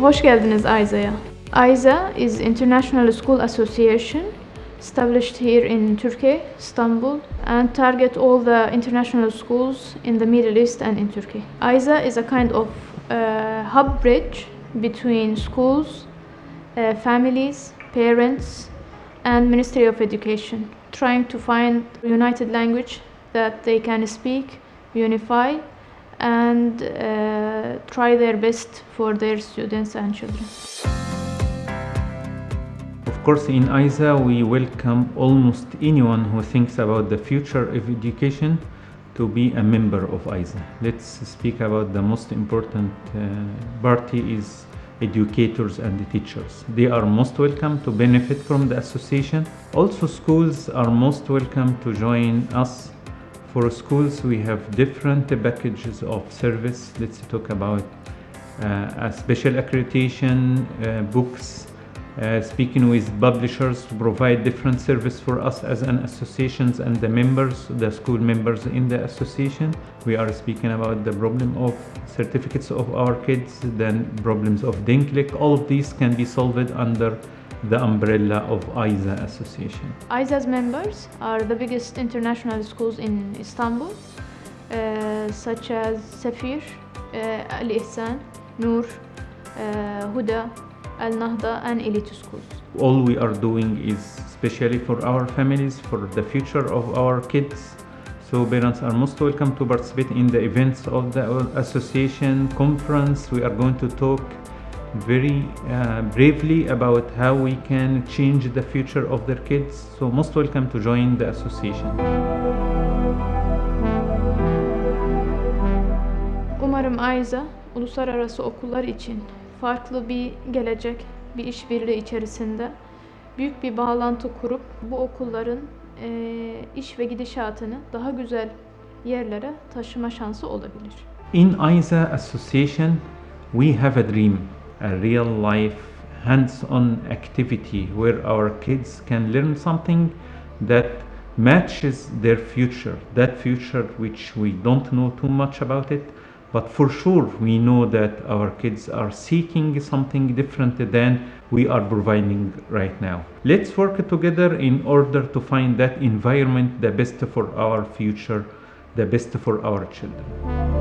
Hoş geldiniz ISA'ya. ISA is International School Association established here in Turkey, Istanbul, and target all the international schools in the Middle East and in Turkey. ISA is a kind of uh, hub bridge between schools, uh, families, parents, and Ministry of Education, trying to find a united language that they can speak, unify, and uh, try their best for their students and children. Of course, in ISA, we welcome almost anyone who thinks about the future of education to be a member of ISA. Let's speak about the most important uh, party is educators and the teachers. They are most welcome to benefit from the association. Also, schools are most welcome to join us. For schools, we have different packages of service. Let's talk about uh, special accreditation, uh, books, uh, speaking with publishers to provide different service for us as an associations and the members, the school members in the association. We are speaking about the problem of certificates of our kids, then problems of denklik. All of these can be solved under the umbrella of ISA association. ISA's members are the biggest international schools in Istanbul, uh, such as Safir, uh, Al Ihsan, Noor, uh, Huda, Al Nahda, and Elite schools. All we are doing is especially for our families, for the future of our kids. So parents are most welcome to participate in the events of the association conference. We are going to talk very uh, bravely about how we can change the future of their kids. So most welcome to join the association. Umarım AYZA uluslararası okullar için farklı bir gelecek, bir işbirliği içerisinde büyük bir bağlantı kurup bu okulların eee, iş ve gidişatını daha güzel yerlere taşıma şansı olabilir. In ISA Association, we have a dream, a real life, hands-on activity where our kids can learn something that matches their future, that future which we don't know too much about it, but for sure we know that our kids are seeking something different than we are providing right now. Let's work together in order to find that environment the best for our future, the best for our children.